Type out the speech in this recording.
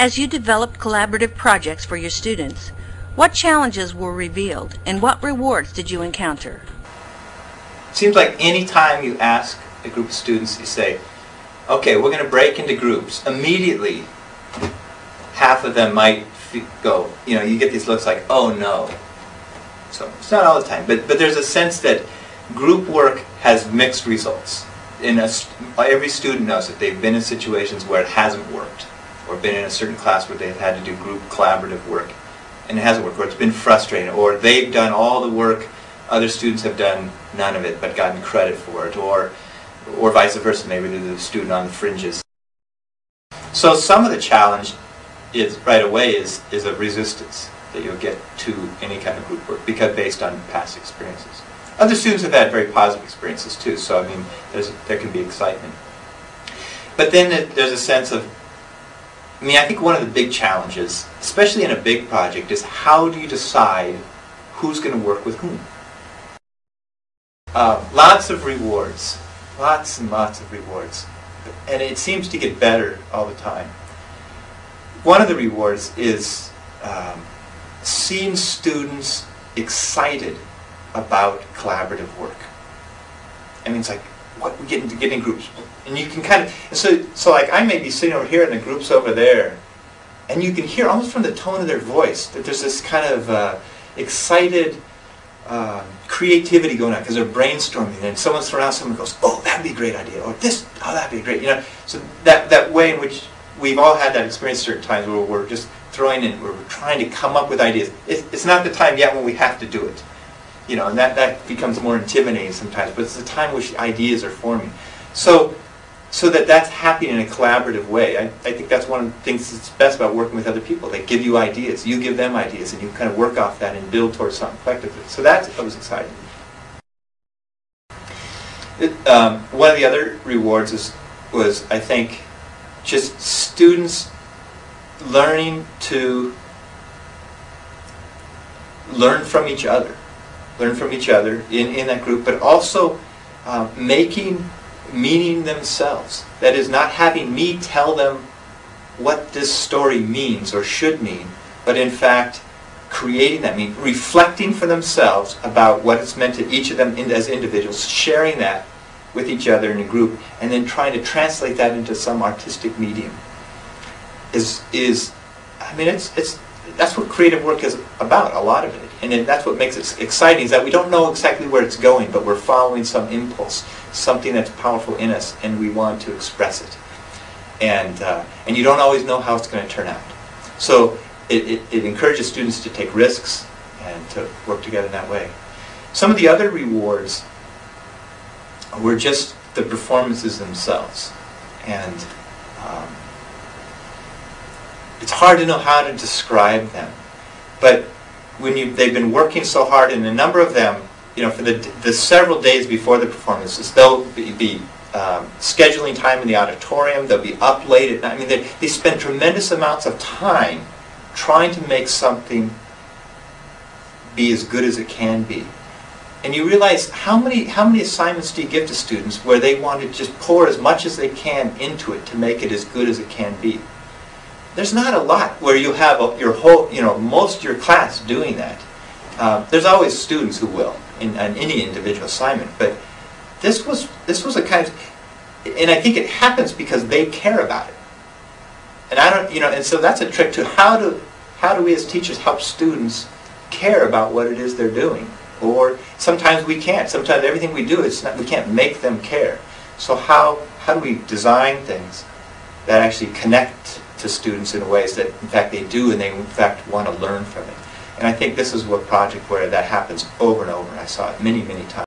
As you developed collaborative projects for your students, what challenges were revealed and what rewards did you encounter? It seems like any time you ask a group of students, you say, okay, we're going to break into groups, immediately half of them might go, you know, you get these looks like, oh no. So it's not all the time, but, but there's a sense that group work has mixed results. In a, every student knows that they've been in situations where it hasn't worked, or been in a certain class where they've had to do group collaborative work, and it hasn't worked, or it's been frustrating, or they've done all the work, other students have done none of it, but gotten credit for it, or, or vice versa, maybe they're the student on the fringes. So some of the challenge is right away is, is a resistance that you'll get to any kind of group work because based on past experiences. Other students have had very positive experiences too, so I mean, there's, there can be excitement. But then it, there's a sense of, I mean, I think one of the big challenges, especially in a big project, is how do you decide who's going to work with whom? Uh, lots of rewards, lots and lots of rewards. And it seems to get better all the time. One of the rewards is um, seeing students excited about collaborative work. I mean, it's like, what we get into getting groups, and you can kind of, so, so like I may be sitting over here and the group's over there, and you can hear almost from the tone of their voice that there's this kind of uh, excited uh, creativity going on because they're brainstorming, and someone surrounds someone and goes, "Oh, that'd be a great idea," or "This, oh, that'd be great," you know. So that that way in which we've all had that experience certain times where we're just throwing in, where we're trying to come up with ideas. It's not the time yet when we have to do it. You know, and that, that becomes more intimidating sometimes, but it's the time which ideas are forming. So, so that that's happening in a collaborative way. I, I think that's one of the things that's best about working with other people. They give you ideas, you give them ideas, and you kind of work off that and build towards something collectively. So that's, that was exciting. It, um, one of the other rewards is, was, I think, just students learning to learn from each other, learn from each other in, in that group, but also uh, making meaning themselves. That is, not having me tell them what this story means or should mean, but in fact creating that meaning, reflecting for themselves about what it's meant to each of them in, as individuals, sharing that with each other in a group, and then trying to translate that into some artistic medium. Is is, I mean, it's it's that's what creative work is about. A lot of it, and that's what makes it exciting. Is that we don't know exactly where it's going, but we're following some impulse, something that's powerful in us, and we want to express it. And uh, and you don't always know how it's going to turn out. So it, it, it encourages students to take risks and to work together in that way. Some of the other rewards were just the performances themselves. And um, it's hard to know how to describe them. But when you, they've been working so hard, and a number of them, you know, for the, the several days before the performances, they'll be, be um, scheduling time in the auditorium, they'll be up late at night. I mean, they, they spend tremendous amounts of time trying to make something be as good as it can be and you realize how many how many assignments do you give to students where they want to just pour as much as they can into it to make it as good as it can be. There's not a lot where you have a, your whole you know most of your class doing that. Uh, there's always students who will in, in any individual assignment, but this was this was a kind of and I think it happens because they care about it. And I don't you know and so that's a trick to how do how do we as teachers help students care about what it is they're doing or sometimes we can't. Sometimes everything we do, is not, we can't make them care. So how, how do we design things that actually connect to students in ways that in fact they do and they in fact want to learn from it? And I think this is what project where that happens over and over. I saw it many, many times.